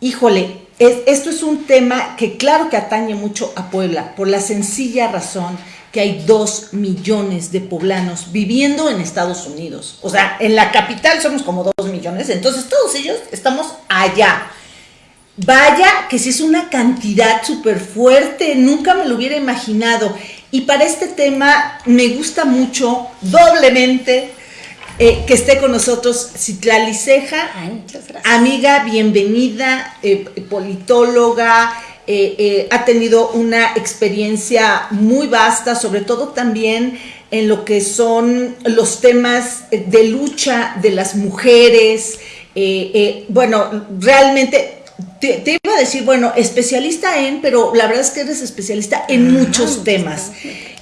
híjole, esto es un tema que claro que atañe mucho a Puebla, por la sencilla razón que hay dos millones de poblanos viviendo en Estados Unidos. O sea, en la capital somos como dos millones, entonces todos ellos estamos allá. Vaya que si es una cantidad súper fuerte, nunca me lo hubiera imaginado. Y para este tema me gusta mucho, doblemente, eh, que esté con nosotros Citlali Ceja, amiga, bienvenida, eh, politóloga, eh, ha tenido una experiencia muy vasta, sobre todo también en lo que son los temas de lucha de las mujeres. bueno, realmente te, iba a decir, bueno, especialista en, pero la verdad es que eres especialista en muchos temas.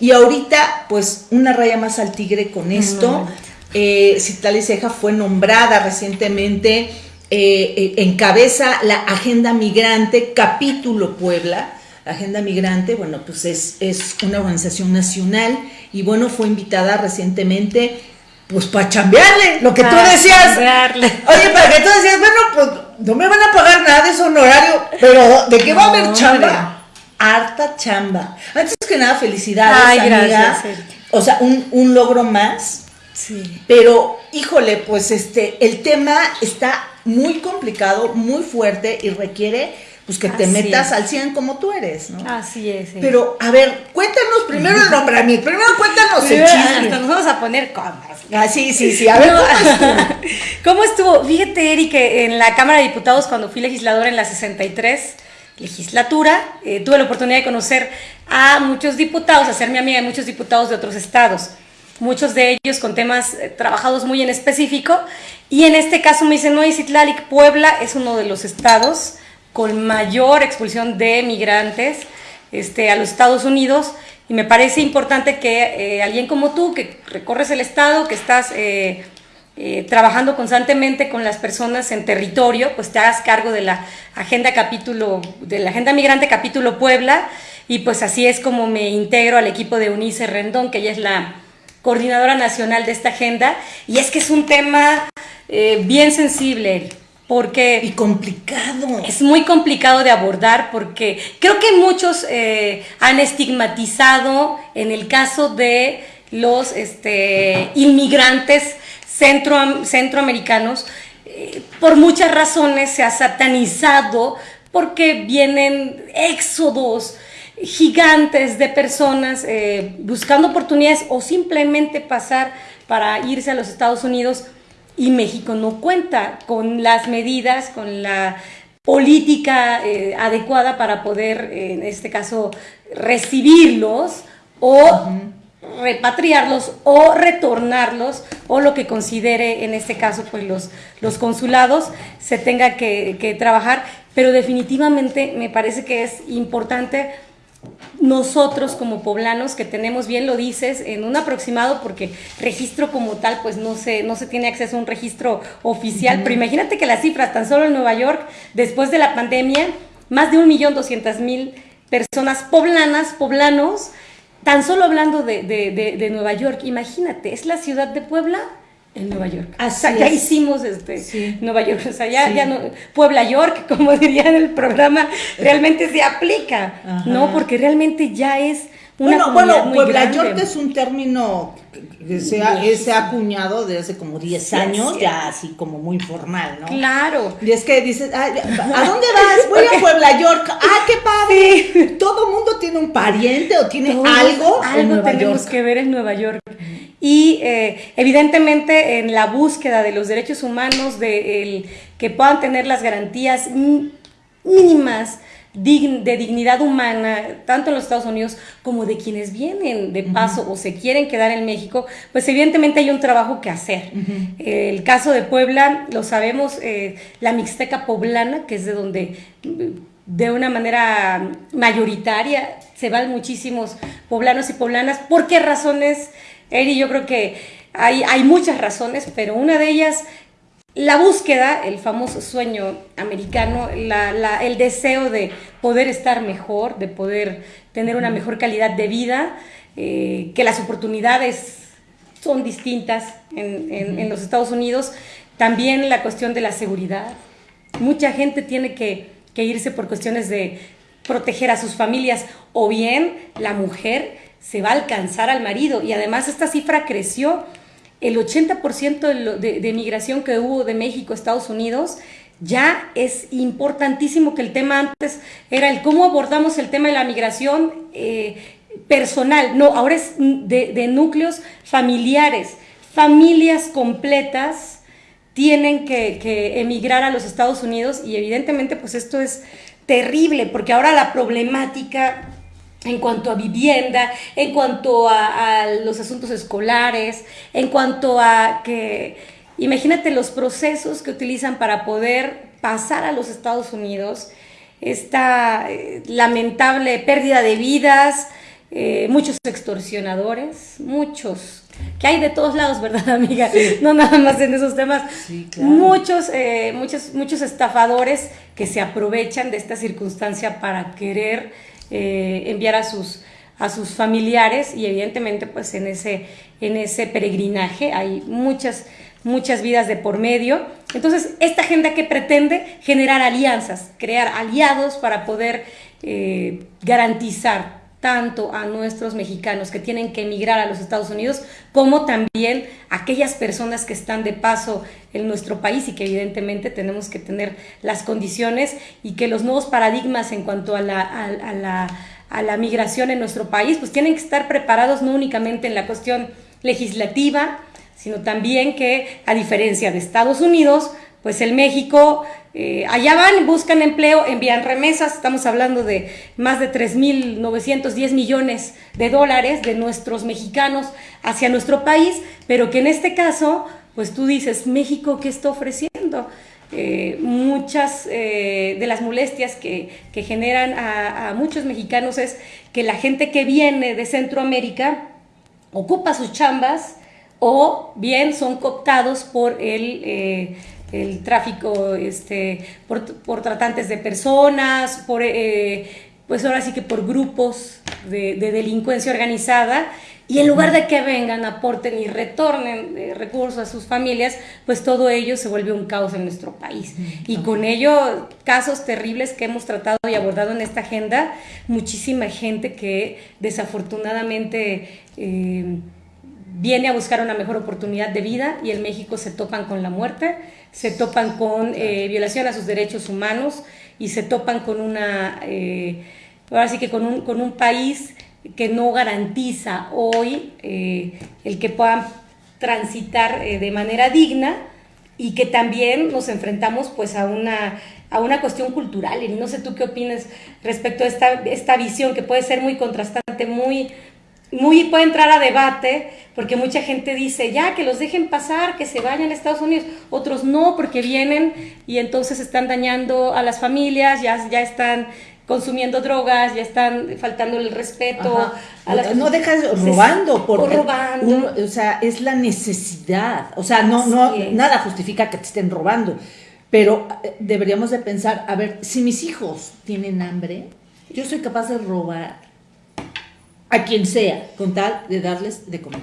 Y ahorita, pues, una raya más al tigre con esto. Eh, Citlali Ceja fue nombrada recientemente, eh, eh, encabeza la Agenda Migrante, capítulo Puebla. La Agenda Migrante, bueno, pues es, es una organización nacional y bueno, fue invitada recientemente pues para chambearle, lo que tú decías. Oye, para que tú decías, bueno, pues no me van a pagar nada de su honorario, pero ¿de qué va a haber chamba? Harta chamba. Antes que nada, felicidades, Ay, amiga. O sea, un, un logro más Sí. Pero, híjole, pues este, el tema está muy complicado, muy fuerte y requiere pues que te metas al 100 como tú eres, ¿no? Así es. Pero, a ver, cuéntanos primero el nombramiento, primero cuéntanos el chisme. nos vamos a poner comas. Ah, sí, sí, sí, a ver, ¿cómo estuvo? ¿Cómo estuvo? Fíjate, Eri, que en la Cámara de Diputados, cuando fui legisladora en la 63 legislatura, eh, tuve la oportunidad de conocer a muchos diputados, a mi amiga de muchos diputados de otros estados muchos de ellos con temas eh, trabajados muy en específico. Y en este caso me dicen, no, Citlalic, Puebla es uno de los estados con mayor expulsión de migrantes este, a los Estados Unidos. Y me parece importante que eh, alguien como tú, que recorres el estado, que estás eh, trabajando constantemente con las personas en territorio, pues te hagas cargo de la agenda capítulo, de la agenda migrante capítulo Puebla. Y pues así es como me integro al equipo de Unice Rendón, que ella es la coordinadora nacional de esta agenda, y es que es un tema eh, bien sensible, porque... Y complicado. Es muy complicado de abordar porque creo que muchos eh, han estigmatizado en el caso de los este, inmigrantes centro, centroamericanos, eh, por muchas razones se ha satanizado porque vienen éxodos, gigantes de personas eh, buscando oportunidades o simplemente pasar para irse a los Estados Unidos. Y México no cuenta con las medidas, con la política eh, adecuada para poder, en este caso, recibirlos o repatriarlos o retornarlos o lo que considere en este caso pues los, los consulados se tenga que, que trabajar, pero definitivamente me parece que es importante nosotros como poblanos que tenemos, bien lo dices, en un aproximado, porque registro como tal, pues no se, no se tiene acceso a un registro oficial, pero imagínate que las cifras, tan solo en Nueva York, después de la pandemia, más de un millón doscientas mil personas poblanas, poblanos, tan solo hablando de, de Nueva York, imagínate, es la ciudad de Puebla en Nueva York. ya hicimos este Nueva York, o sea, ya, no, Puebla York, como diría en el programa, realmente se aplica, ¿no? Porque realmente ya es una bueno, bueno, Puebla York es un término que se ha, se ha acuñado desde hace como 10 años, ya así como muy formal, ¿no? Claro. Y es que dices, ¿a dónde vas? Voy a Puebla York. ¡Ah, qué padre! Todo mundo tiene un pariente o tiene algo. Algo tenemos que ver en Nueva York y eh, evidentemente en la búsqueda de los derechos humanos, de que puedan tener las garantías mínimas de dignidad humana, tanto en los Estados Unidos como de quienes vienen de paso o se quieren quedar en México, pues evidentemente hay un trabajo que hacer. el caso de Puebla, lo sabemos, eh, la Mixteca poblana, que es de donde de una manera mayoritaria se van muchísimos poblanos y poblanas. ¿Por qué razones? Eri, yo creo que hay, hay muchas razones, pero una de ellas, la búsqueda, el famoso sueño americano, el deseo de poder estar mejor, de poder tener una mejor calidad de vida, eh, que las oportunidades son distintas en, en, los Estados Unidos, también la cuestión de la seguridad, mucha gente tiene que, que irse por cuestiones de proteger a sus familias o bien la mujer se va a alcanzar al marido y además esta cifra creció. El 80% de, de, migración que hubo de México a Estados Unidos ya es importantísimo que el tema antes era el cómo abordamos el tema de la migración eh, personal, no, ahora es de, de, núcleos familiares, familias completas tienen que, que, emigrar a los Estados Unidos y evidentemente pues esto es terrible porque ahora la problemática en cuanto a vivienda, en cuanto a, a los asuntos escolares, en cuanto a que Imagínate los procesos que utilizan para poder pasar a los Estados Unidos, esta eh, lamentable pérdida de vidas, eh, muchos extorsionadores, muchos, que hay de todos lados, ¿verdad, amiga? No nada más en esos temas. Sí, claro. Muchos, eh, muchos, muchos estafadores que se aprovechan de esta circunstancia para querer eh, enviar a sus, a sus familiares y evidentemente pues en ese, en ese peregrinaje hay muchas muchas vidas de por medio. Entonces, esta agenda que pretende generar alianzas, crear aliados para poder eh, garantizar tanto a nuestros mexicanos que tienen que emigrar a los Estados Unidos, como también a aquellas personas que están de paso en nuestro país y que evidentemente tenemos que tener las condiciones y que los nuevos paradigmas en cuanto a la, a, la, a la migración en nuestro país, pues tienen que estar preparados no únicamente en la cuestión legislativa, sino también que, a diferencia de Estados Unidos, pues el México, eh, allá van, buscan empleo, envían remesas, estamos hablando de más de 3.910 millones de dólares de nuestros mexicanos hacia nuestro país, pero que en este caso, pues tú dices, México, ¿qué está ofreciendo? Eh, muchas eh, de las molestias que, que generan a, muchos mexicanos es que la gente que viene de Centroamérica ocupa sus chambas, o bien son cooptados por el, el tráfico, este, por, por, tratantes de personas, por, eh, pues ahora sí que por grupos de, de, delincuencia organizada, y en lugar de que vengan, aporten y retornen eh, recursos a sus familias, pues todo ello se vuelve un caos en nuestro país. Y con ello, casos terribles que hemos tratado y abordado en esta agenda, muchísima gente que desafortunadamente... Eh, viene a buscar una mejor oportunidad de vida y en México se topan con la muerte, se topan con eh, violación a sus derechos humanos y se topan con una, eh, ahora sí que con un, con un país que no garantiza hoy eh, el que puedan transitar eh, de manera digna y que también nos enfrentamos pues a una, a una cuestión cultural. Y no sé tú qué opinas respecto a esta, esta visión que puede ser muy contrastante, muy, muy puede entrar a debate, porque mucha gente dice, ya, que los dejen pasar, que se vayan a Estados Unidos, otros no, porque vienen y entonces están dañando a las familias, ya, ya están consumiendo drogas, ya están faltando el respeto. A las... No dejas robando, porque o robando. Uno, o sea, es la necesidad, o sea, no, no, nada justifica que te estén robando, pero eh, deberíamos de pensar, a ver, si mis hijos tienen hambre, yo soy capaz de robar a quien sea, con tal de darles de comer.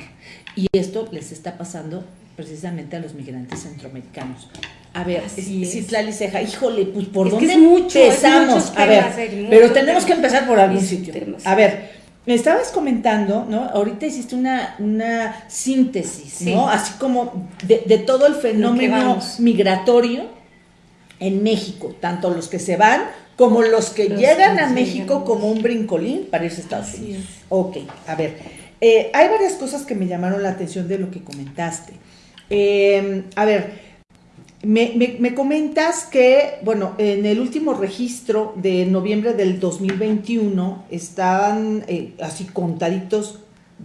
Y esto les está pasando precisamente a los migrantes centroamericanos. A ver, Citlali Ceja, híjole, pues por es dónde que es mucho, empezamos? Es a ver, temas, pero tenemos que empezar por algún sitio. Temas. A ver, me estabas comentando, ¿no? Ahorita hiciste una, una síntesis, Sí. ¿no? Así como de, de todo el fenómeno migratorio en México, tanto los que se van como los que Los llegan a. México como un brincolín para irse a Estados Así Unidos. es. Ok, a ver, eh, hay varias cosas que me llamaron la atención de lo que comentaste. Eh, a ver, me, me- me comentas que, bueno, en el último registro de noviembre del 2021 estaban eh, así contaditos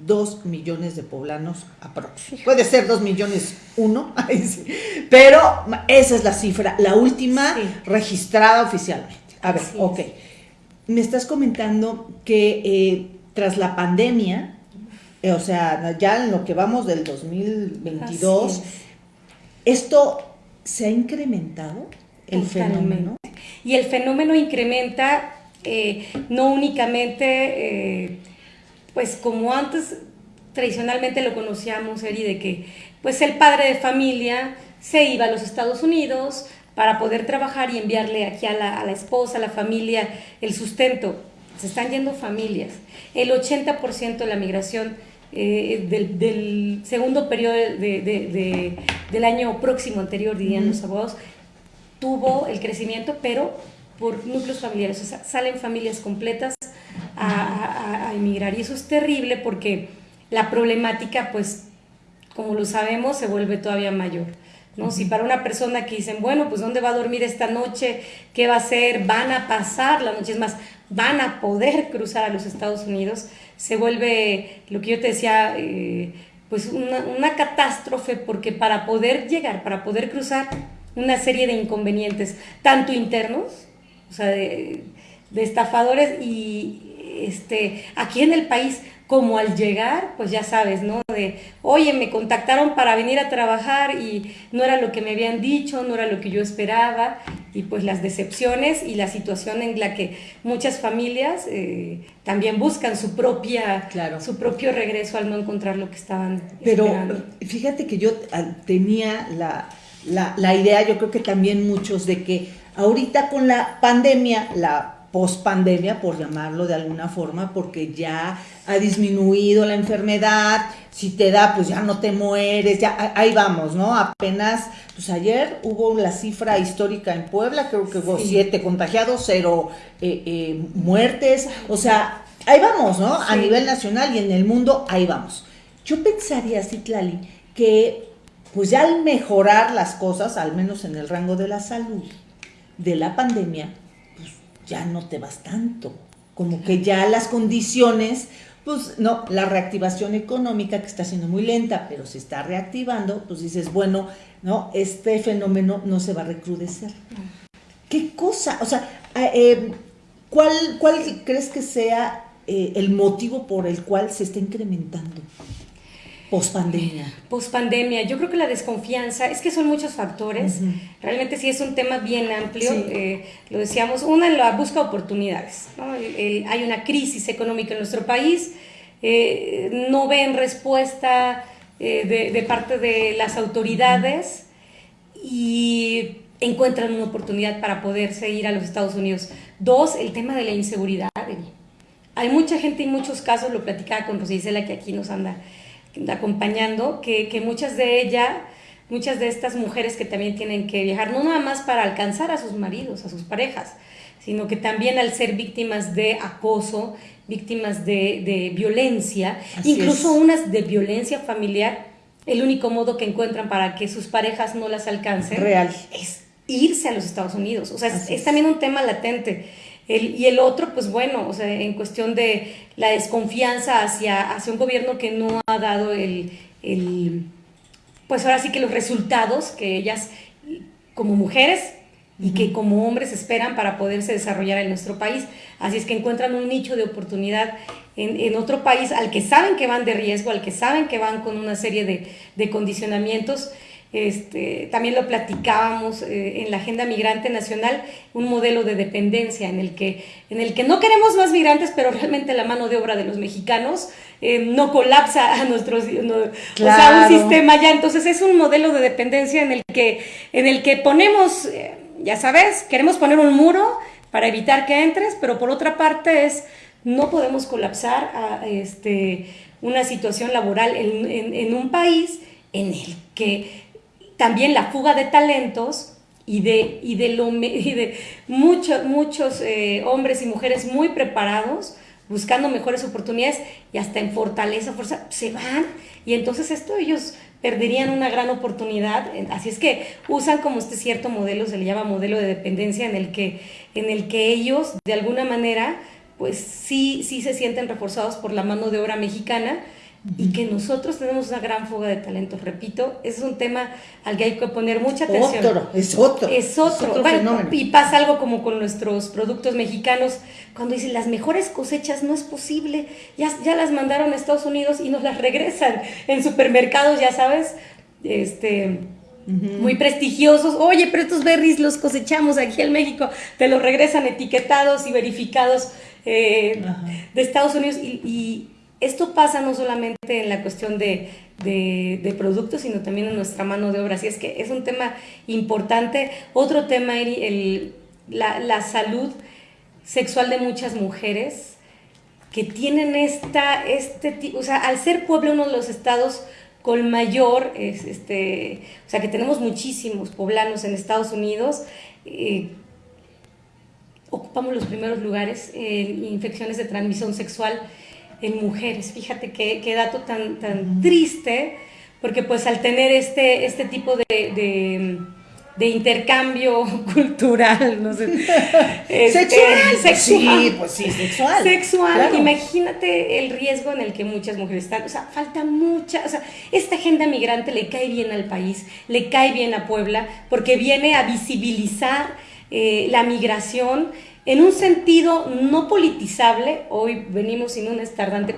dos millones de poblanos aproximadamente. Puede ser dos millones uno, pero esa es la cifra, la última Sí. registrada oficialmente. A ver, Así es. ok. Me estás comentando que eh, tras la pandemia, eh, o sea, ya en lo que vamos del 2022, Así es. esto se ha incrementado el Totalmente. fenómeno. Y el fenómeno incrementa eh, no únicamente, eh, pues como antes tradicionalmente lo conocíamos, Eri, de que pues el padre de familia se iba a los Estados Unidos para poder trabajar y enviarle aquí a la, a la esposa, a la familia, el sustento. Se están yendo familias. El 80% de la migración eh, del, segundo periodo del año próximo anterior, dirían los abogados, tuvo el crecimiento, pero por núcleos familiares. O sea, salen familias completas a, a, emigrar. Y eso es terrible porque la problemática, pues, como lo sabemos, se vuelve todavía mayor. ¿No? Si para una persona que dicen, bueno, pues ¿dónde va a dormir esta noche? ¿Qué va a hacer? Van a pasar la noche, es más, van a poder cruzar a los Estados Unidos, se vuelve, lo que yo te decía, eh, pues una, una, catástrofe, porque para poder llegar, para poder cruzar, una serie de inconvenientes, tanto internos, o sea, de, de estafadores y este, aquí en el país, como al llegar, pues ya sabes, ¿no? De, oye, me contactaron para venir a trabajar y no era lo que me habían dicho, no era lo que yo esperaba, y pues las decepciones y la situación en la que muchas familias eh, también buscan su propia, claro. su propio regreso al no encontrar lo que estaban Pero fíjate que yo ah, tenía la, la, la idea, yo creo que también muchos, de que ahorita con la pandemia, la post-pandemia, por llamarlo de alguna forma, porque ya ha disminuido la enfermedad, si te da, pues ya no te mueres, ya ahí vamos, ¿no? Apenas, pues ayer hubo la cifra histórica en Puebla, creo que hubo siete contagiados, cero eh, eh, muertes, o sea, ahí vamos, ¿no? A nivel nacional y en el mundo, ahí vamos. Yo pensaría, Citlali, que pues ya al mejorar las cosas, al menos en el rango de la salud, de la pandemia, ya no te vas tanto. Como que ya las condiciones, pues no, la reactivación económica que está siendo muy lenta, pero se está reactivando, pues dices, bueno, no, este fenómeno no se va a recrudecer. ¿Qué cosa? O sea, eh, ¿cuál, ¿cuál crees que sea eh, el motivo por el cual se está incrementando? Pospandemia. Pospandemia. Yo creo que la desconfianza, es que son muchos factores. Realmente sí es un tema bien amplio. Eh, lo decíamos, una en la busca de oportunidades. hay una crisis económica en nuestro país. Eh, no ven respuesta eh, de, parte de las autoridades y encuentran una oportunidad para poderse ir a los Estados Unidos. Dos, el tema de la inseguridad. Hay mucha gente y muchos casos, lo platicaba con Rosicela que aquí nos anda acompañando, que, que muchas de ellas, muchas de estas mujeres que también tienen que viajar, no nada más para alcanzar a sus maridos, a sus parejas, sino que también al ser víctimas de acoso, víctimas de, de violencia, incluso unas de violencia familiar, el único modo que encuentran para que sus parejas no las alcancen Real. es irse a los Estados Unidos. O sea, es, también un tema latente. El, y el otro, pues bueno, o sea, en cuestión de la desconfianza hacia, hacia un gobierno que no ha dado el, el, pues ahora sí que los resultados que ellas como mujeres y que como hombres esperan para poderse desarrollar en nuestro país. Así es que encuentran un nicho de oportunidad en, en otro país al que saben que van de riesgo, al que saben que van con una serie de, de condicionamientos este, también lo platicábamos eh, en la Agenda Migrante Nacional, un modelo de dependencia en el, que, en el que no queremos más migrantes, pero realmente la mano de obra de los mexicanos eh, no colapsa a nuestros, o sea, un sistema ya. Entonces es un modelo de dependencia en el que, en el que ponemos, eh, ya sabes, queremos poner un muro para evitar que entres, pero por otra parte es, no podemos colapsar a este, una situación laboral en, en, en un país en el que también la fuga de talentos y de, y de, lo, muchos eh, hombres y mujeres muy preparados buscando mejores oportunidades y hasta en fortaleza, fuerza, se van y entonces esto ellos perderían una gran oportunidad. Así es que usan como este cierto modelo, se le llama modelo de dependencia, en el que, en el que ellos de alguna manera pues sí, sí se sienten reforzados por la mano de obra mexicana, y que nosotros tenemos una gran fuga de talentos. Repito, ese es un tema al que hay que poner mucha atención. Otro, es otro. Es otro. y pasa algo como con nuestros productos mexicanos, cuando dicen las mejores cosechas no es posible, ya, ya las mandaron a Estados Unidos y nos las regresan en supermercados, ya sabes, este muy prestigiosos. Oye, pero estos berries los cosechamos aquí en México, te los regresan etiquetados y verificados eh, de Estados Unidos y esto pasa no solamente en la cuestión de, de, productos, sino también en nuestra mano de obra. Así es que es un tema importante. Otro tema, el, la, la salud sexual de muchas mujeres que tienen esta, este, o sea, al ser Puebla uno de los estados con mayor, este, o sea, que tenemos muchísimos poblanos en Estados Unidos, eh, ocupamos los primeros lugares en infecciones de transmisión sexual en mujeres. Fíjate qué, dato tan, tan triste, porque pues al tener este, este tipo de de intercambio cultural, no sé. Este, sexual, sexual. Sí, pues sí, sexual. Sexual. Imagínate el riesgo en el que muchas mujeres están. O sea, falta mucha. O sea, esta agenda migrante le cae bien al país, le cae bien a Puebla, porque viene a visibilizar eh, la migración en un sentido no politizable, hoy venimos sin un estandarte,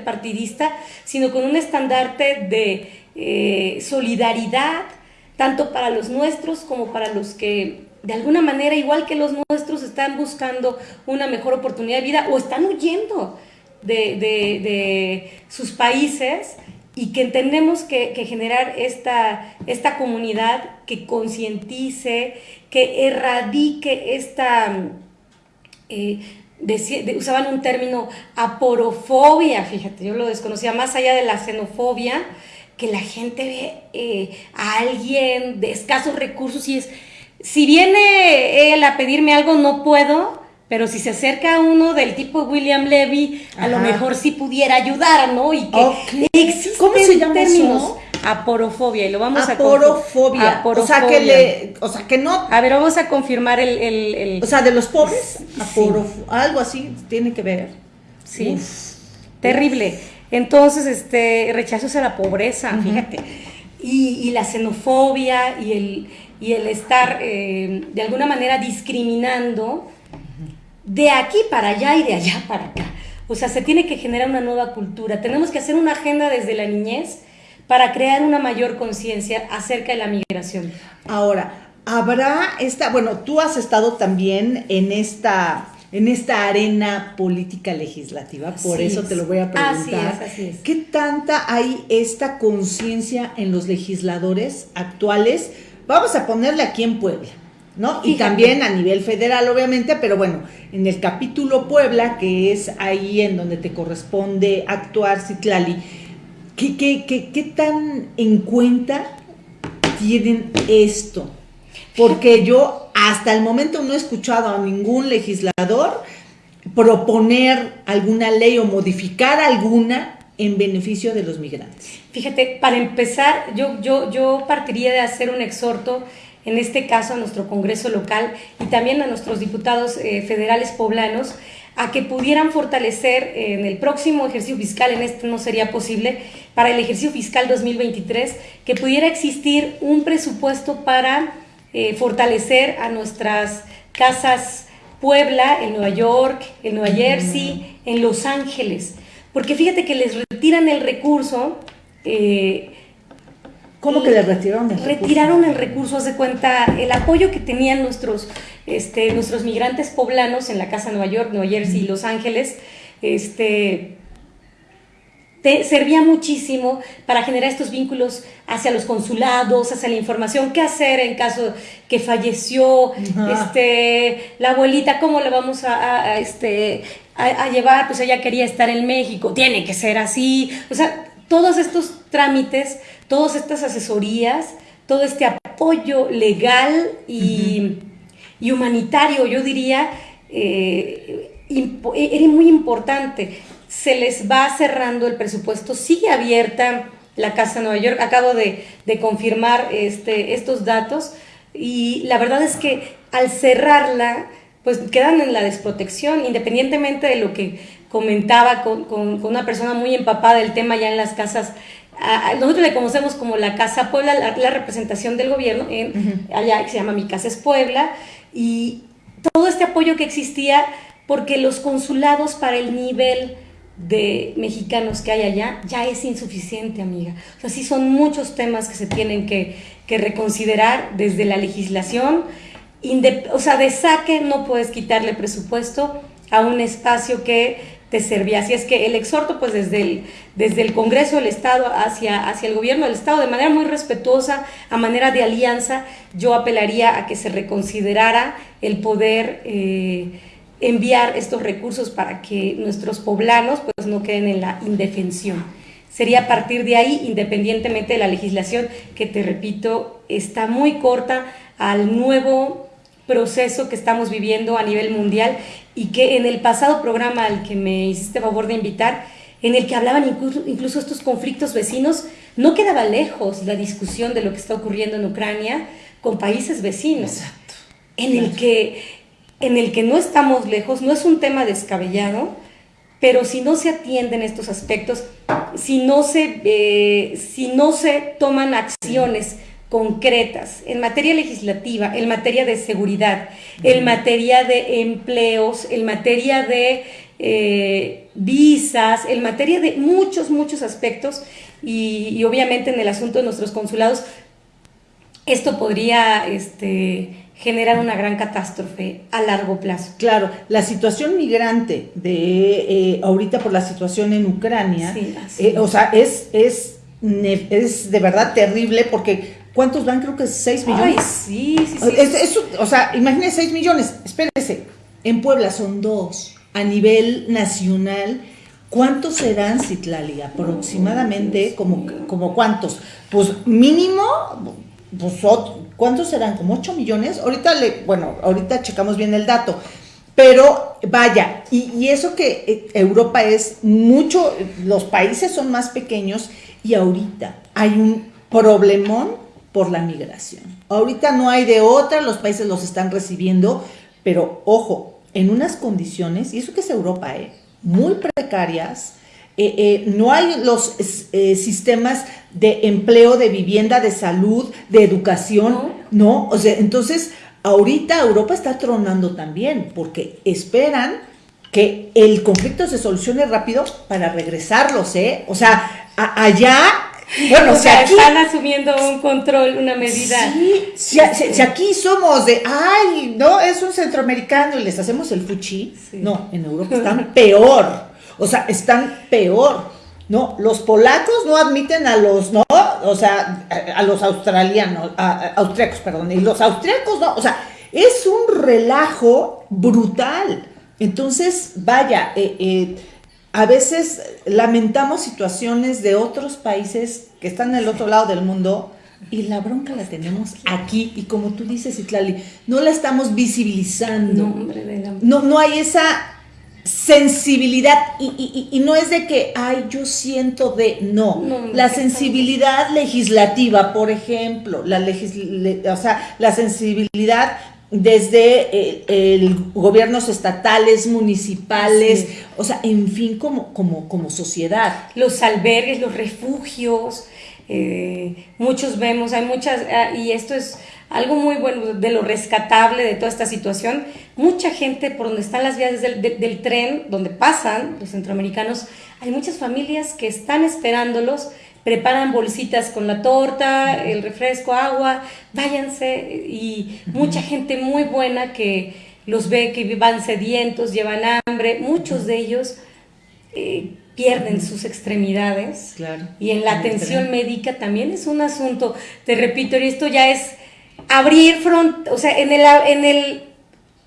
partidista, sino con un estandarte de eh, solidaridad, tanto para los nuestros como para los que de alguna manera, igual que los nuestros, están buscando una mejor oportunidad de vida o están huyendo de, sus países y que tenemos que, generar esta, esta comunidad que concientice, que erradique esta... Eh, usaban un término aporofobia, fíjate, yo lo desconocía, más allá de la xenofobia, que la gente ve eh, a alguien de escasos recursos y es, si viene él a pedirme algo, no puedo, pero si se acerca a uno del tipo William Levy, a lo mejor sí pudiera ayudar, ¿no? Y que existen ¿Cómo se llama términos. Aporofobia, y lo vamos a Aporofobia. O sea que le, o sea que no. A ver, vamos a confirmar el. el, o sea, de los pobres, algo así tiene que ver. Sí. Terrible. Entonces, este, rechazos a la pobreza, fíjate, y, la xenofobia y el, y el estar eh, de alguna manera discriminando de aquí para allá y de allá para acá. O sea, se tiene que generar una nueva cultura. Tenemos que hacer una agenda desde la niñez para crear una mayor conciencia acerca de la migración. Ahora, habrá esta, bueno, tú has estado también en esta en esta arena política legislativa, por eso te lo voy a preguntar. ¿Qué tanta hay esta conciencia en los legisladores actuales? Vamos a ponerle aquí en Puebla, ¿no? Y también a nivel federal, obviamente, pero bueno, en el capítulo Puebla, que es ahí en donde te corresponde actuar, Citlali, ¿qué, qué, qué, qué tan en cuenta tienen esto? Porque yo hasta el momento no he escuchado a ningún legislador proponer alguna ley o modificar alguna en beneficio de los migrantes. Fíjate, para empezar, yo, yo, yo partiría de hacer un exhorto, en este caso a nuestro Congreso local y también a nuestros diputados eh, federales poblanos, a que pudieran fortalecer en el próximo ejercicio fiscal, en este no sería posible, para el ejercicio fiscal 2023, que pudiera existir un presupuesto para eh, fortalecer a nuestras casas Puebla, en Nueva York, en Nueva Jersey, en Los Ángeles. Porque fíjate que les retiran el recurso. Eh, ¿Cómo que les retiraron el recurso? Retiraron el recurso, haz de cuenta, el apoyo que tenían nuestros, este, nuestros migrantes poblanos en la casa Nueva York, Nueva Jersey y Los Ángeles. Este, servía muchísimo para generar estos vínculos hacia los consulados, hacia la información, qué hacer en caso que falleció este, la abuelita, cómo le vamos a, este, a, llevar, pues ella quería estar en México, tiene que ser así, o sea, todos estos trámites, todas estas asesorías, todo este apoyo legal y, humanitario, yo diría, eh, era muy importante se les va cerrando el presupuesto, sigue abierta la Casa de Nueva York, acabo de, confirmar este, estos datos y la verdad es que al cerrarla, pues quedan en la desprotección, independientemente de lo que comentaba con, una persona muy empapada del tema ya en las casas. Nosotros le conocemos como la Casa Puebla, la, representación del gobierno, en, allá que se llama Mi Casa es Puebla, y todo este apoyo que existía porque los consulados para el nivel de mexicanos que hay allá ya es insuficiente, amiga. O sea, sí son muchos temas que se tienen que, reconsiderar desde la legislación. o sea, de saque no puedes quitarle presupuesto a un espacio que de Serbia. Así es que el exhorto, pues desde el, desde el Congreso del Estado hacia, hacia el gobierno del Estado, de manera muy respetuosa, a manera de alianza, yo apelaría a que se reconsiderara el poder eh, enviar estos recursos para que nuestros poblanos pues, no queden en la indefensión. Sería a partir de ahí, independientemente de la legislación, que te repito, está muy corta al nuevo proceso que estamos viviendo a nivel mundial y que en el pasado programa al que me hiciste favor de invitar, en el que hablaban incluso, incluso estos conflictos vecinos, no quedaba lejos la discusión de lo que está ocurriendo en Ucrania con países vecinos. Exacto. En el que en el que no estamos lejos, no es un tema descabellado, pero si no se atienden estos aspectos, si no se, eh, si no se toman acciones concretas en materia legislativa, en materia de seguridad, en materia de empleos, en materia de eh, visas, en materia de muchos, muchos aspectos y, obviamente en el asunto de nuestros consulados, esto podría este, generar una gran catástrofe a largo plazo. Claro, la situación migrante de eh, ahorita por la situación en Ucrania, eh, o sea, es, es, es de verdad terrible porque ¿cuántos van? Creo que 6 millones. sí, sí, sí. o sea, imagínese 6 millones, espérese, en Puebla son dos a nivel nacional, ¿cuántos serán, Citlali? Aproximadamente, como, como cuántos? Pues mínimo, pues, ¿cuántos serán? ¿Como 8 millones? Ahorita le, bueno, ahorita checamos bien el dato. Pero vaya, y, y, eso que eh, Europa es mucho, los países son más pequeños y ahorita hay un problemón por la migración. Ahorita no hay de otra, los países los están recibiendo, pero ojo, en unas condiciones, y eso que es Europa, ¿eh? muy precarias, eh, eh, no hay los sistemas de empleo, de vivienda, de salud, de educación, ¿no? O sea, entonces, ahorita Europa está tronando también, porque esperan que el conflicto se solucione rápido para regresarlos, ¿eh? O sea, allá bueno, o sea, están asumiendo un control, una medida. Sí, si, aquí somos de, ay, no, es un centroamericano y les hacemos el fuchi. No, en Europa están peor. O sea, están peor. No, los polacos no admiten a los, no, o sea, a, los australianos, a, austriacos, perdón, y los austriacos no, o sea, es un relajo brutal. Entonces, vaya, eh, eh a veces lamentamos situaciones de otros países que están en el otro lado del mundo y la bronca la tenemos aquí. Y como tú dices, Itlali, no la estamos visibilizando. No, no, hay esa sensibilidad. Y, no es de que, ay, yo siento de, no, la sensibilidad legislativa, por ejemplo, la, o sea, la sensibilidad desde eh, el, gobiernos estatales, municipales, o sea, en fin, como, como, como sociedad. Los albergues, los refugios, eh, muchos vemos, hay muchas, ah, y esto es algo muy bueno de lo rescatable de toda esta situación, mucha gente por donde están las vías del, del tren, donde pasan los centroamericanos, hay muchas familias que están esperándolos, preparan bolsitas con la torta, el refresco, agua, váyanse. Y mucha gente muy buena que los ve que van sedientos, llevan hambre, muchos de ellos eh, pierden sus extremidades. Y en la atención médica también es un asunto, te repito, y esto ya es abrir front, o sea, en el, en el,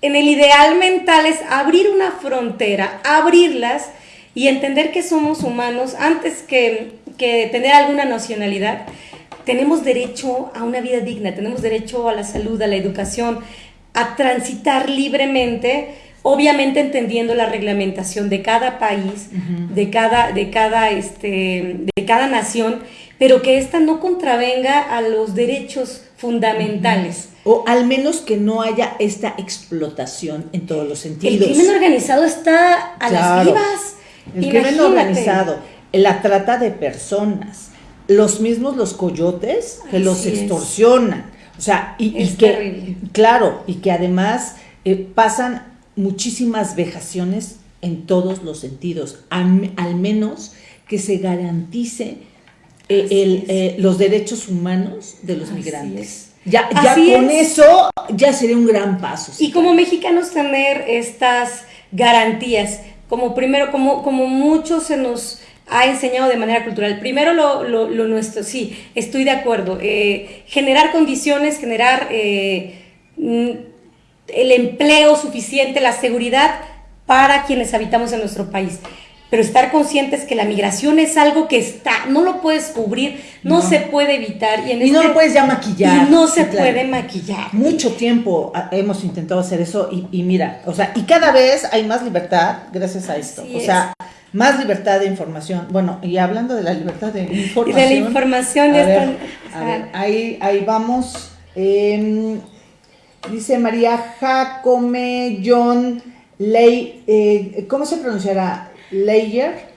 en el ideal mental es abrir una frontera, abrirlas y entender que somos humanos antes que, tener alguna nacionalidad. Tenemos derecho a una vida digna, tenemos derecho a la salud, a la educación, a transitar libremente, obviamente entendiendo la reglamentación de cada país, de, cada, de, cada, este, de cada nación, pero que ésta no contravenga a los derechos fundamentales. O al menos que no haya esta explotación en todos los sentidos. El crimen organizado está a las vivas. El crimen organizado, la trata de personas, los mismos los coyotes que los extorsionan. O sea, y, que, claro, y que además eh, pasan muchísimas vejaciones en todos los sentidos, al, menos que se garantice eh, eh, los derechos humanos de los migrantes. Ya, ya con eso ya sería un gran paso. Y como mexicanos tener estas garantías como primero, como, como mucho se nos ha enseñado de manera cultural. Primero lo, lo, nuestro, sí, estoy de acuerdo. Eh, generar condiciones, generar eh, mm, el empleo suficiente, la seguridad para quienes habitamos en nuestro país pero estar conscientes que la migración es algo que está, no lo puedes cubrir, no, se puede evitar. Y, no lo este puedes ya maquillar. Y no se puede maquillar. Mucho tiempo hemos intentado hacer eso y, mira, o sea, y cada vez hay más libertad gracias a esto. o sea, más libertad de información. Bueno, y hablando de la libertad de información. De la información, a ver, a ver, ahí, ahí vamos. Em, dice María Jacome John Ley, eh, ¿cómo se pronunciará? Layer.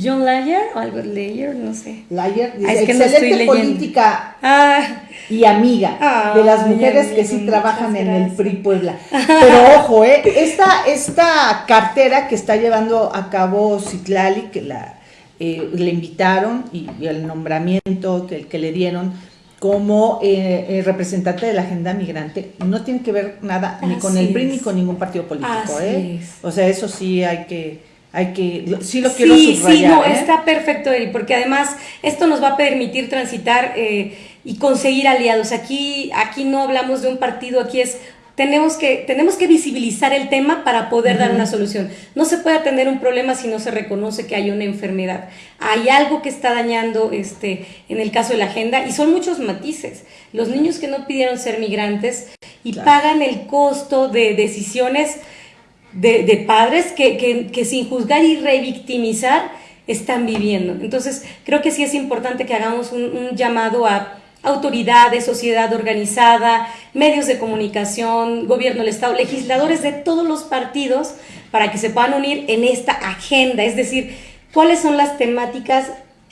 John Layer o algo Layer, no sé. Layer dice, ah, excelente política ah. y amiga ah, de las mujeres que sí trabajan en el PRI Puebla. Pero ojo, eh, esta, esta cartera que está llevando a cabo Citlali, que la, eh, le invitaron y, el nombramiento que, que le dieron como eh, representante de la agenda migrante, no tiene que ver nada ni con el PRI ni con ningún partido político. eh. O sea, eso sí hay que hay que, sí lo quiero sí, Sí, no, ¿eh? está perfecto, Eri, porque además esto nos va a permitir transitar eh, y conseguir aliados. Aquí, aquí no hablamos de un partido, aquí es tenemos que, tenemos que visibilizar el tema para poder dar una solución. No se puede atender un problema si no se reconoce que hay una enfermedad. Hay algo que está dañando este, en el caso de la agenda y son muchos matices. Los niños que no pidieron ser migrantes y pagan el costo de decisiones de, padres que, sin juzgar y revictimizar están viviendo. Entonces, creo que sí es importante que hagamos un, llamado a autoridades, sociedad organizada, medios de comunicación, gobierno del Estado, legisladores de todos los partidos, para que se puedan unir en esta agenda, es decir, cuáles son las temáticas,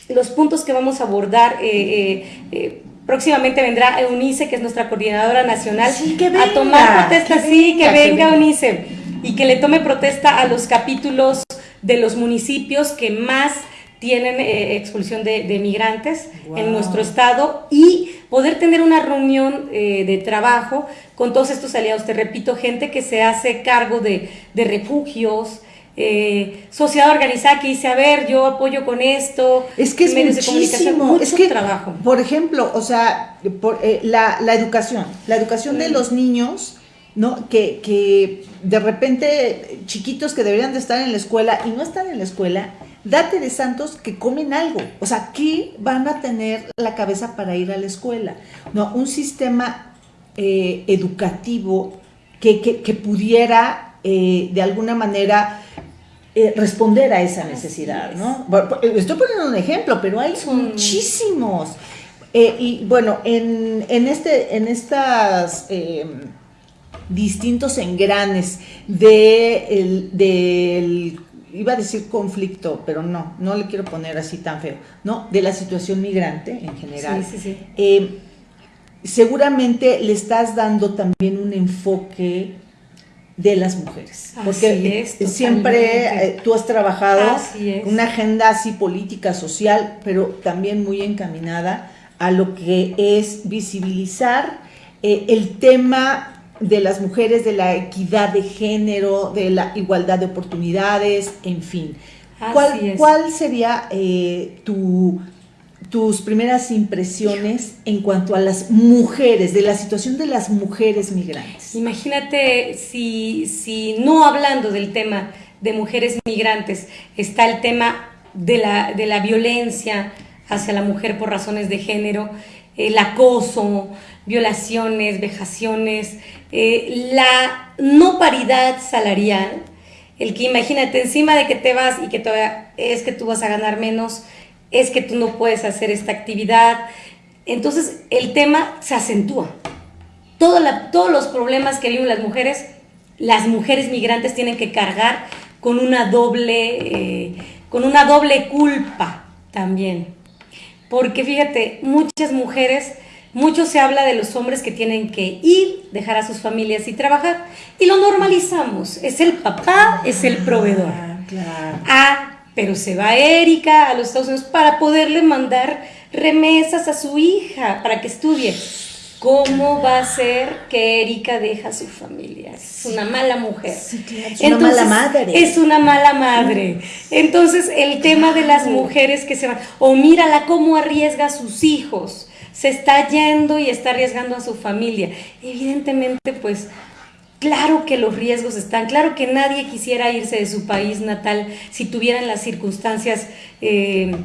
los puntos que vamos a abordar. Eh, eh, eh, próximamente vendrá Eunice, que es nuestra coordinadora nacional, a tomar protesta, sí, que venga Eunice y que le tome protesta a los capítulos de los municipios que más tienen eh, expulsión de, migrantes en nuestro estado y poder tener una reunión eh, de trabajo con todos estos aliados. Te repito, gente que se hace cargo de, refugios, eh, sociedad organizada que dice, a ver, yo apoyo con esto. Es que es medios muchísimo, es que, trabajo. Por ejemplo, o sea, por, la, la, educación, la educación de los niños ¿no? Que, que de repente chiquitos que deberían de estar en la escuela y no están en la escuela, date de santos que comen algo. O sea, ¿qué van a tener la cabeza para ir a la escuela? No, un sistema eh, educativo que, pudiera eh, de alguna manera eh, responder a esa necesidad, ¿no? estoy poniendo un ejemplo, pero hay muchísimos. y bueno, en, en, este, en estas distintos engranes de del, iba a decir conflicto, pero no, no le quiero poner así tan feo, ¿no? De la situación migrante en general. Eh, seguramente le estás dando también un enfoque de las mujeres. Porque siempre eh, tú has trabajado una agenda así política, social, pero también muy encaminada a lo que es visibilizar eh, el tema de las mujeres, de la equidad de género, de la igualdad de oportunidades, en fin. ¿Cuál, ¿Cuál, sería eh, tu, tus primeras impresiones en cuanto a las mujeres, de la situación de las mujeres migrantes? Imagínate si, si no hablando del tema de mujeres migrantes, está el tema de la, de la violencia hacia la mujer por razones de género, el acoso, violaciones, vejaciones, eh, la no paridad salarial, el que imagínate encima de que te vas y que todavía es que tú vas a ganar menos, es que tú no puedes hacer esta actividad. Entonces el tema se acentúa. todos los problemas que viven las mujeres, las mujeres migrantes tienen que cargar con una doble, eh, con una doble culpa también. Porque fíjate, muchas mujeres mucho se habla de los hombres que tienen que ir, dejar a sus familias y trabajar. Y lo normalizamos. Es el papá, es el proveedor. Ah, claro. Ah, pero se va Erika a los Estados Unidos para poderle mandar remesas a su hija para que estudie. ¿Cómo va a ser que Erika deja su familia? Es una mala mujer. es una mala madre. Es una mala madre. Entonces, el tema de las mujeres que se van, o mírala cómo arriesga a sus hijos, se está yendo y está arriesgando a su familia. Evidentemente, pues, claro que los riesgos están, claro que nadie quisiera irse de su país natal si tuvieran las circunstancias, eh,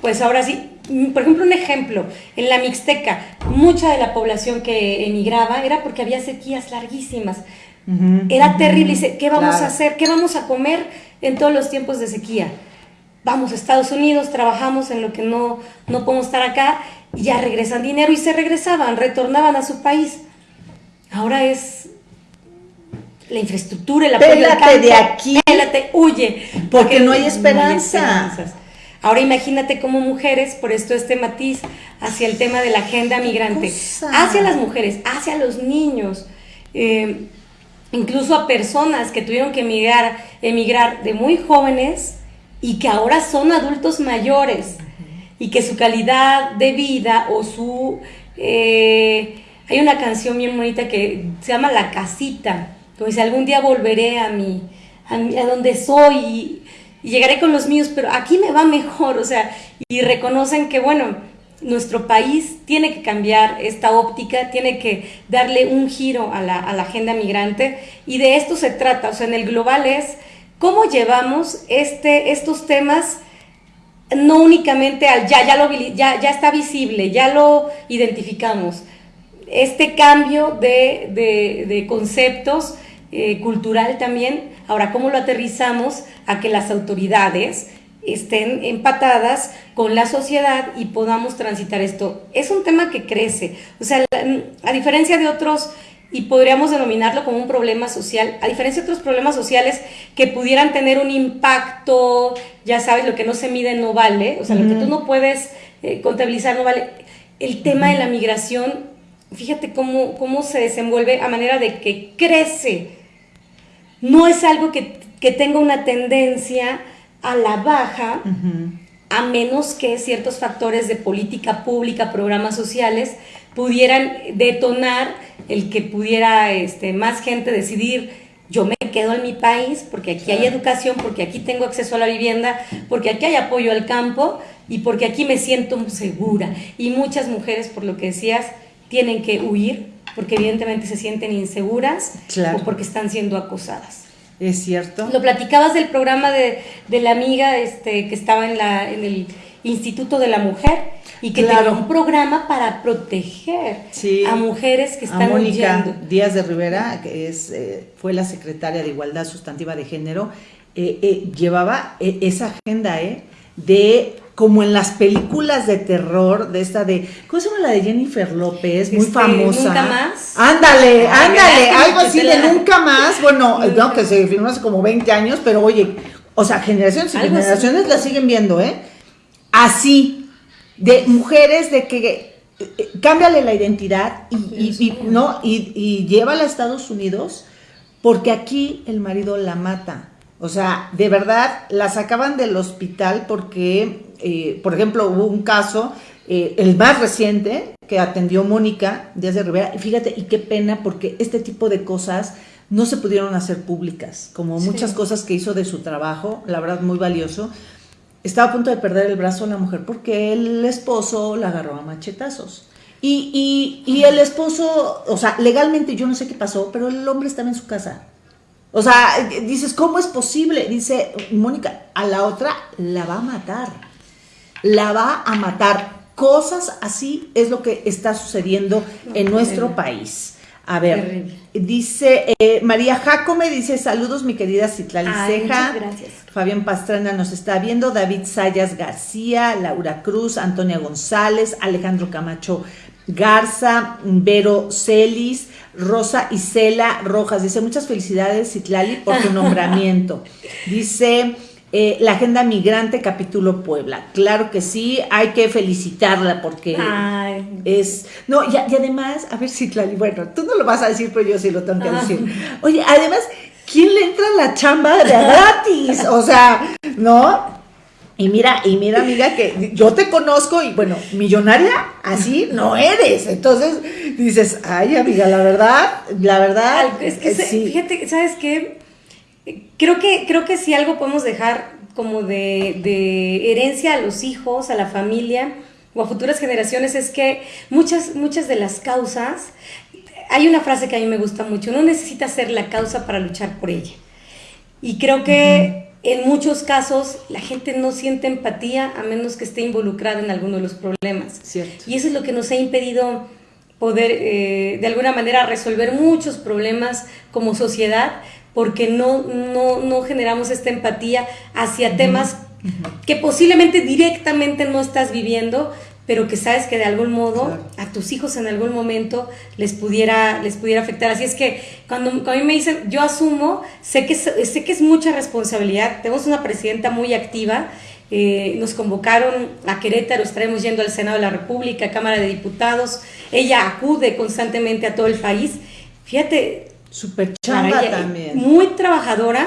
pues ahora sí, Mm, por ejemplo, un ejemplo, en la Mixteca, mucha de la población que emigraba era porque había sequías larguísimas. era terrible. Dice, ¿qué vamos a hacer? ¿Qué vamos a comer en todos los tiempos de sequía? Vamos a Estados Unidos, trabajamos en lo que no, no podemos estar acá, y ya regresan dinero y se regresaban, retornaban a su país. Ahora es la infraestructura, el apoyo Pélate de aquí. Pélate, huye. Porque, no hay esperanza. Ahora imagínate como mujeres, por esto este matiz hacia el tema de la agenda migrante, hacia las mujeres, hacia los niños, eh, incluso a personas que tuvieron que emigrar, emigrar de muy jóvenes y que ahora son adultos mayores y que su calidad de vida o su... Eh, hay una canción bien bonita que se llama La Casita, como dice, algún día volveré a mi, a, a donde soy y llegaré con los míos, pero aquí me va mejor, o sea, y reconocen que, bueno, nuestro país tiene que cambiar esta óptica, tiene que darle un giro a la, agenda migrante y de esto se trata, o sea, en el global es cómo llevamos este, estos temas no únicamente al ya, ya, lo, ya, ya está visible, ya lo identificamos, este cambio de, de conceptos eh, cultural también. Ahora, ¿cómo lo aterrizamos a que las autoridades estén empatadas con la sociedad y podamos transitar esto? Es un tema que crece. O sea, a diferencia de otros, y podríamos denominarlo como un problema social, a diferencia de otros problemas sociales que pudieran tener un impacto, ya sabes, lo que no se mide no vale, o sea, lo que tú no puedes eh, contabilizar no vale. El tema de la migración, fíjate cómo, cómo se desenvuelve a manera de que crece. No es algo que, tenga una tendencia a la baja, a menos que ciertos factores de política pública, programas sociales, pudieran detonar el que pudiera este, más gente decidir yo me quedo en mi país porque aquí hay educación, porque aquí tengo acceso a la vivienda, porque aquí hay apoyo al campo y porque aquí me siento segura. Y muchas mujeres, por lo que decías, tienen que huir porque evidentemente se sienten inseguras o porque están siendo acosadas. Es cierto. Lo platicabas del programa de, la amiga este, que estaba en, la, en el Instituto de la Mujer y que claro. un programa para proteger a mujeres que están a Mónica Díaz de Rivera, que es, eh, fue la secretaria de Igualdad Sustantiva de Género, eh, eh, llevaba esa agenda de como en las películas de terror, de esta de, ¿cómo se llama la de Jennifer López? Muy este, famosa. Nunca más. Ándale, ándale, algo así de nunca más. Bueno, no, que se filmó hace como 20 años, pero oye, o sea, generaciones y generaciones la siguen viendo, ¿eh? Así, de mujeres de que eh, cámbiale la identidad y, no y, y llévala a Estados Unidos porque aquí el marido la mata. O sea, de verdad, la sacaban del hospital porque, eh, por ejemplo, hubo un caso, eh, el más reciente, que atendió Mónica Díaz de Rivera, y fíjate, y qué pena, porque este tipo de cosas no se pudieron hacer públicas, como muchas cosas que hizo de su trabajo, la verdad, muy valioso. Estaba a punto de perder el brazo la mujer porque el esposo la agarró a machetazos. Y, y, y el esposo, o sea, legalmente yo no sé qué pasó, pero el hombre estaba en su casa. O sea, dices, ¿cómo es posible? Dice Mónica, a la otra la va a matar. La va a matar. Cosas así es lo que está sucediendo en nuestro país. A ver, dice eh, María Jacome, dice saludos mi querida Citlali Ceja. Gracias. Fabián Pastrana nos está viendo, David Sayas García, Laura Cruz, Antonia González, Alejandro Camacho Garza, Vero Celis, Rosa Isela Rojas. Dice, muchas felicidades, Citlali, por tu nombramiento. Dice, eh, la agenda migrante, capítulo Puebla. Claro que sí, hay que felicitarla porque es... No, y, además, a ver, Citlali, bueno, tú no lo vas a decir, pero yo sí lo tengo que decir. Oye, además, ¿quién le entra a la chamba de gratis? O sea, ¿no? Y mira, y mira, amiga, que yo te conozco y bueno, millonaria así no eres. Entonces dices, ay, amiga, la verdad, la verdad. Es que, fíjate, ¿sabes qué? Creo que, creo que si algo podemos dejar como de, de, herencia a los hijos, a la familia o a futuras generaciones es que muchas, muchas de las causas, hay una frase que a mí me gusta mucho, no necesitas ser la causa para luchar por ella. Y creo que en muchos casos la gente no siente empatía a menos que esté involucrada en alguno de los problemas. Y eso es lo que nos ha impedido poder eh, de alguna manera resolver muchos problemas como sociedad porque no, no, generamos esta empatía hacia temas que posiblemente directamente no estás viviendo, pero que sabes que de algún modo a tus hijos en algún momento les pudiera, les pudiera afectar. Así es que cuando, a mí me dicen, yo asumo, sé que, sé que es mucha responsabilidad, tenemos una presidenta muy activa, eh, nos convocaron a Querétaro, estaremos yendo al Senado de la República, Cámara de Diputados, ella acude constantemente a todo el país. Fíjate, súper chamba también. Muy trabajadora,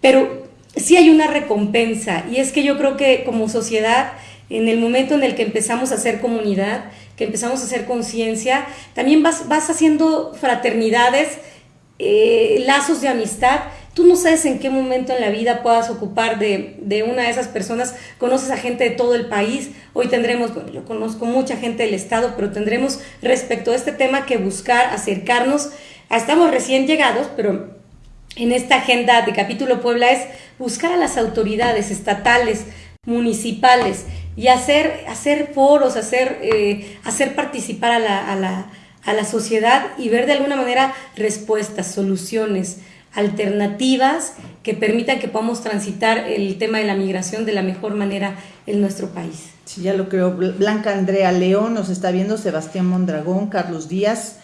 pero sí hay una recompensa y es que yo creo que como sociedad en el momento en el que empezamos a hacer comunidad, que empezamos a hacer conciencia, también vas, vas haciendo fraternidades, eh, lazos de amistad. Tú no sabes en qué momento en la vida puedas ocupar de, de, una de esas personas. Conoces a gente de todo el país. Hoy tendremos, bueno, yo conozco mucha gente del Estado, pero tendremos respecto a este tema que buscar acercarnos. Estamos recién llegados, pero en esta agenda de capítulo Puebla es buscar a las autoridades estatales, municipales, y hacer, hacer foros, hacer, eh, hacer participar a la, a, la, a la sociedad y ver de alguna manera respuestas, soluciones, alternativas que permitan que podamos transitar el tema de la migración de la mejor manera en nuestro país. Sí, ya lo creo. Blanca Andrea León nos está viendo, Sebastián Mondragón, Carlos Díaz,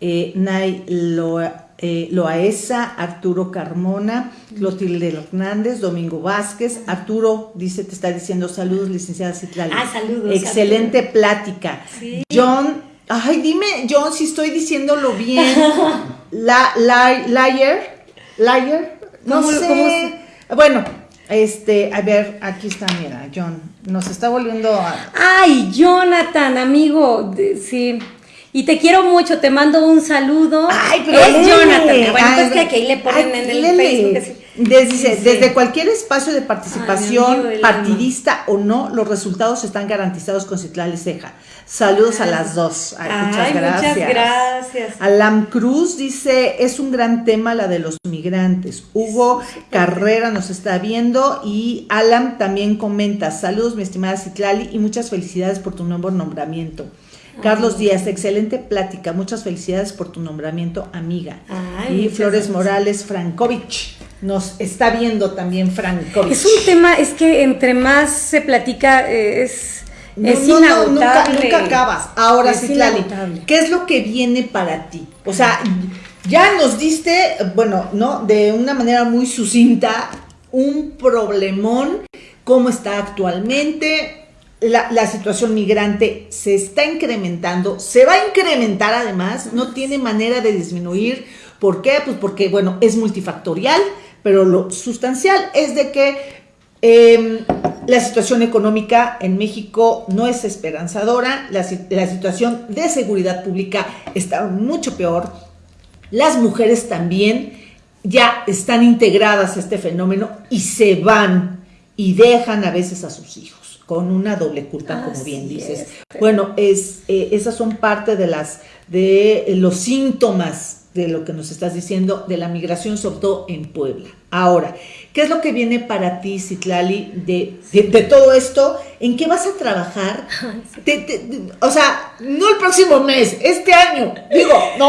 eh, Nay Loa eh, Loaesa, Arturo Carmona, Clotilde Hernández, Domingo Vázquez, Arturo dice, te está diciendo saludos, licenciada Citlali. Ah, saludos. Excelente plática. John, ay, dime, John, si estoy diciéndolo bien. la, la, liar, liar, no sé. Bueno, este, a ver, aquí está, mira, John, nos está volviendo a... Ay, Jonathan, amigo, sí. Y te quiero mucho, te mando un saludo. Ay, pero es Jonathan. Bueno, pues que aquí le ponen en el Facebook. Desde, desde cualquier espacio de participación, partidista o no, los resultados están garantizados con Citlali Ceja. Saludos a las dos. muchas gracias. Muchas gracias. Alam Cruz dice, es un gran tema la de los migrantes. Hugo Carrera nos está viendo y Alam también comenta, saludos mi estimada Citlali y muchas felicidades por tu nuevo nombramiento. Carlos Díaz, excelente plática. Muchas felicidades por tu nombramiento, amiga. y Flores Morales Frankovich. Nos está viendo también Frankovich. Es un tema, es que entre más se platica, eh, es, es nunca, acabas. Ahora sí, Lali, ¿qué es lo que viene para ti? O sea, ya nos diste, bueno, ¿no? De una manera muy sucinta, un problemón, cómo está actualmente, la, situación migrante se está incrementando, se va a incrementar además, no tiene manera de disminuir. ¿Por qué? Pues porque, bueno, es multifactorial, pero lo sustancial es de que em, la situación económica en México no es esperanzadora, la, la situación de seguridad pública está mucho peor, las mujeres también ya están integradas a este fenómeno y se van y dejan a veces a sus hijos con una doble culpa, como bien dices. Bueno, es, eh, esas son parte de las de los síntomas de lo que nos estás diciendo de la migración, sobre todo en Puebla. Ahora, ¿qué es lo que viene para ti, Citlali, de, de, todo esto? ¿En qué vas a trabajar? o sea, no el próximo mes, este año. Digo, ¿no?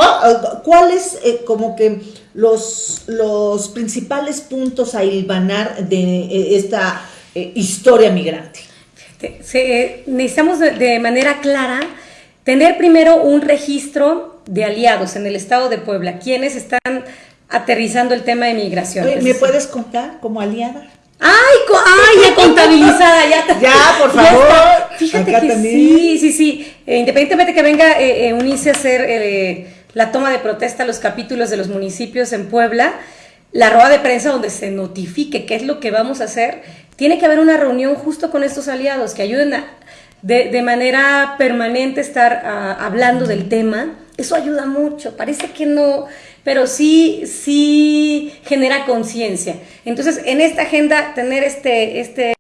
¿Cuáles eh, como que los, los principales puntos a hilvanar de eh, esta historia migrante? Se, necesitamos de, manera clara tener primero un registro de aliados en el estado de Puebla, quienes están aterrizando el tema de migración. ¿Me puedes contar como aliada? ¡Ay, ay ya contabilizada! Ya, ya por favor. Fíjate que sí, sí, sí. Eh, independientemente que venga eh, eh, UNICE a hacer la toma de protesta a los capítulos de los municipios en Puebla, la rueda de prensa donde se notifique qué es lo que vamos a hacer, tiene que haber una reunión justo con estos aliados que ayuden a, de, manera permanente estar hablando del tema. Eso ayuda mucho. Parece que no, pero sí, sí genera conciencia. Entonces, en esta agenda, tener este, este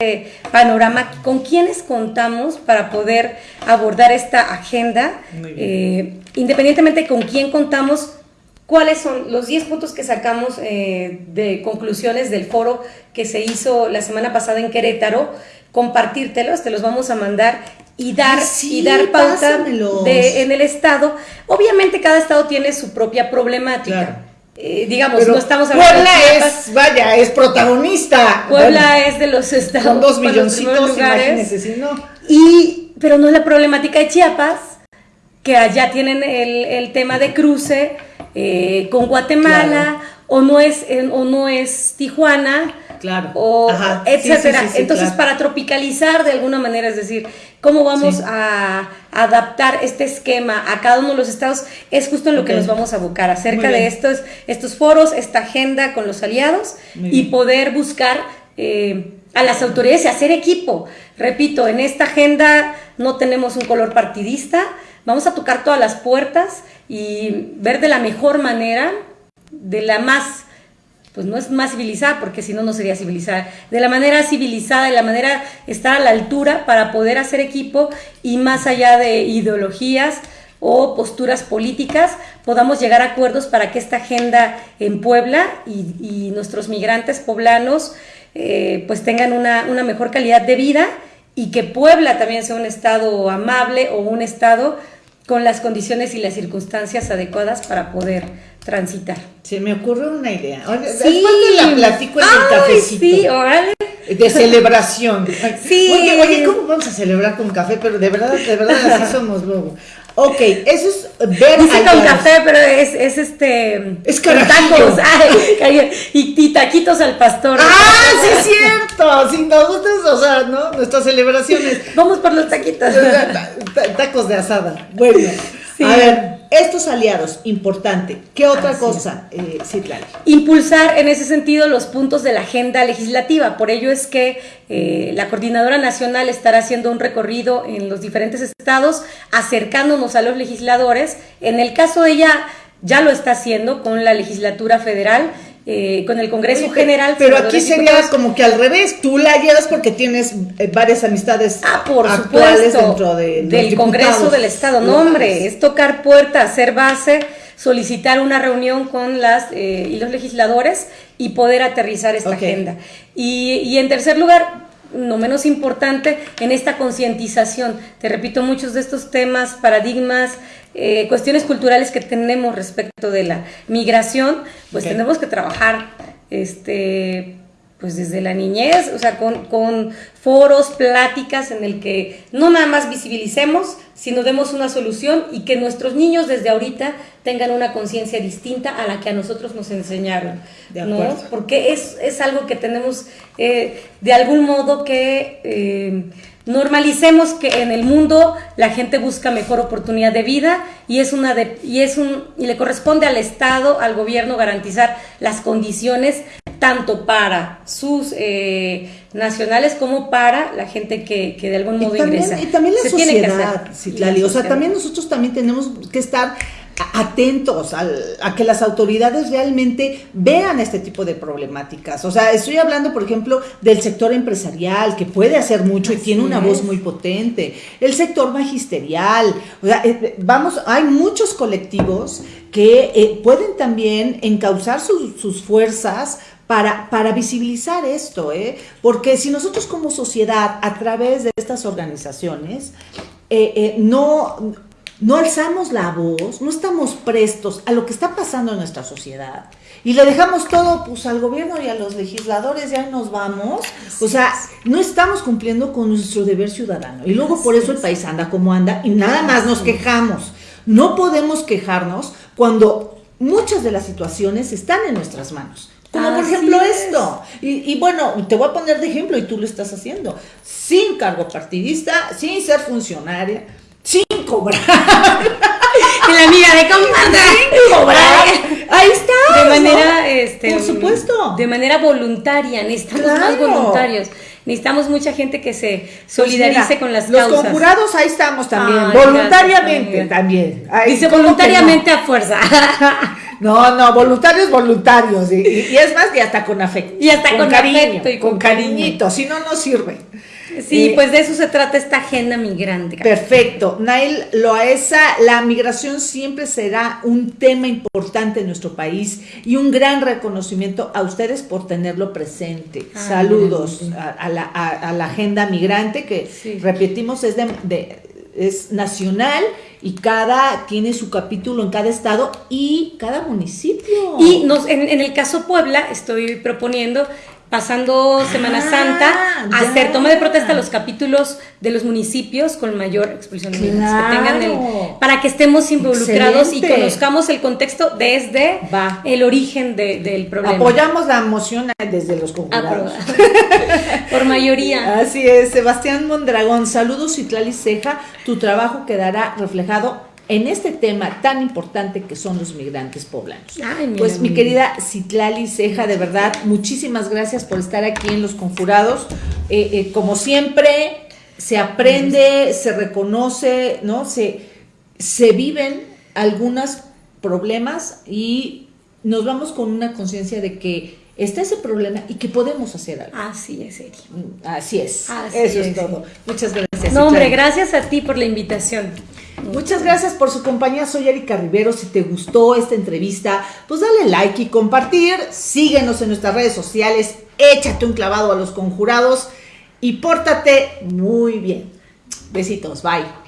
panorama, con quiénes contamos para poder abordar esta agenda, eh, independientemente con quién contamos, cuáles son los 10 puntos que sacamos eh, de conclusiones del foro que se hizo la semana pasada en Querétaro, compartírtelos, te los vamos a mandar y dar, y dar pauta de, en el Estado. Obviamente cada Estado tiene su propia problemática. Eh, digamos, no estamos hablando Puebla es, vaya, es protagonista. Puebla es de los estados. Con dos milloncitos, imagínense, si no. Y, pero no es la problemática de Chiapas, que allá tienen el, el tema de cruce eh, con Guatemala, o, no es, o no es Tijuana, claro. o etcétera. Entonces, para tropicalizar de alguna manera, es decir, cómo vamos a adaptar este esquema a cada uno de los estados, es justo en lo que nos vamos a buscar acerca de estos, estos foros, esta agenda con los aliados y poder buscar eh, a las autoridades y hacer equipo. Repito, en esta agenda no tenemos un color partidista, vamos a tocar todas las puertas y ver de la mejor manera, de la más pues no es más civilizada, porque si no, no sería civilizada. De la manera civilizada, de la manera estar a la altura para poder hacer equipo y más allá de ideologías o posturas políticas, podamos llegar a acuerdos para que esta agenda en Puebla y, nuestros migrantes poblanos eh, pues tengan una, una mejor calidad de vida y que Puebla también sea un estado amable o un estado con las condiciones y las circunstancias adecuadas para poder transitar. Se me ocurre una idea. Sí. Después la platico en el cafecito. Sí, órale. De celebración. Sí. Oye, oye, ¿cómo vamos a celebrar con café? Pero de verdad, de verdad, así somos luego. Ok, eso es ver Dice con café, pero es, es este... Es tacos. Ay, y, taquitos al pastor. ¡Ah, sí es cierto! Si nos gustan, o sea, ¿no? Nuestras celebraciones. Vamos por los taquitos. Tacos de asada. Bueno, a ver, estos aliados, importante. ¿Qué otra cosa, eh, Impulsar en ese sentido los puntos de la agenda legislativa. Por ello es que eh, la Coordinadora Nacional estará haciendo un recorrido en los diferentes estados, acercándonos a los legisladores. En el caso de ella, ya lo está haciendo con la legislatura federal eh, con el Congreso General. Pero aquí sería como que al revés, tú la llevas porque tienes eh, varias amistades ah, por actuales dentro de, del Congreso del Estado. No, hombre, es tocar puerta, hacer base, solicitar una reunión con las eh, y los legisladores y poder aterrizar esta agenda. Y, y en tercer lugar, no menos importante, en esta concientización. Te repito, muchos de estos temas, paradigmas, eh, cuestiones culturales que tenemos respecto de la migración, pues tenemos que trabajar este, pues desde la niñez, o sea, con, foros, pláticas en el que no nada más visibilicemos, sino demos una solución y que nuestros niños desde ahorita tengan una conciencia distinta a la que a nosotros nos enseñaron, ¿no? Porque es, es, algo que tenemos eh, de algún modo que... Eh, Normalicemos que en el mundo la gente busca mejor oportunidad de vida y es una de, y es un y le corresponde al Estado, al gobierno garantizar las condiciones tanto para sus eh, nacionales como para la gente que, de algún modo ingresa. Y también la sociedad, o sea, también nosotros también tenemos que estar atentos a que las autoridades realmente vean este tipo de problemáticas. O sea, estoy hablando, por ejemplo, del sector empresarial, que puede hacer mucho y tiene una voz muy potente, el sector magisterial, o sea, eh, vamos, hay muchos colectivos que eh, pueden también encauzar sus fuerzas para, para, visibilizar esto, ¿eh? porque si nosotros como sociedad, a través de estas organizaciones, no no alzamos la voz, no estamos prestos a lo que está pasando en nuestra sociedad y le dejamos todo pues al gobierno y a los legisladores ya nos vamos, o sea, no estamos cumpliendo con nuestro deber ciudadano y luego por eso el país anda como anda y nada más nos quejamos. No podemos quejarnos cuando muchas de las situaciones están en nuestras manos. Como por ejemplo esto. Y, y, bueno, te voy a poner de ejemplo y tú lo estás haciendo. Sin cargo partidista, sin ser funcionaria, sin cobrar. Y la amiga de Sin cobrar. Ahí está. De manera, este, por supuesto. De manera voluntaria, necesitamos más voluntarios. necesitamos mucha gente que se solidarice Pues mira, con las los causas. conjurados ahí estamos también, Ay, voluntariamente gracias, también. Ay, Dice ¿cómo que voluntariamente a fuerza. No, no, voluntarios, voluntarios. Y, y- y es más, y hasta con afecto. Y hasta con cariño, afecto y con, con cariñito, si no, no sirve. Sí, Eh, pues de eso se trata esta agenda migrante. Perfecto. Nail Loaesa, la migración siempre será un tema importante en nuestro país y un gran reconocimiento a ustedes por tenerlo presente. Ah, Saludos a, a la, a- a la agenda migrante que, Sí. repetimos, es, de, de- es nacional y cada tiene su capítulo en cada estado y cada municipio. Y nos, en, en el caso Puebla, estoy proponiendo, pasando Semana Ah, Santa, ya. hacer toma de protesta a los capítulos de los municipios con mayor expulsión de migrantes que tengan el- Claro. para que estemos involucrados y conozcamos el contexto desde Va. el origen de- del problema. Apoyamos la moción desde los conjurados. Por mayoría. Así es, Sebastián Mondragón, saludos Citlali Ceja, tu trabajo quedará reflejado en este tema tan importante que son los migrantes poblanos. Ay, pues mi querida Citlali Ceja, de verdad, muchísimas gracias por estar aquí en Los Conjurados. Eh, eh, como siempre, se aprende, se reconoce, ¿no? Se, se viven algunos problemas y nos vamos con una conciencia de que está ese problema y que podemos hacer algo. Así es, Eri. Mm, Así es. Así Eso es, es. todo. Muchas gracias. No, hombre, gracias a ti por la invitación. Muchas gracias por su compañía. Soy Erika Rivero. Si te gustó esta entrevista, pues dale like y compartir. Síguenos en nuestras redes sociales. Échate un clavado a los conjurados y pórtate muy bien. Besitos. Bye.